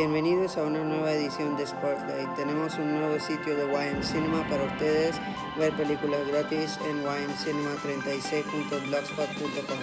Bienvenidos a una nueva edición de Spotlight. Tenemos un nuevo sitio de YM Cinema para ustedes ver películas gratis en ymcinema36.blogspot.com.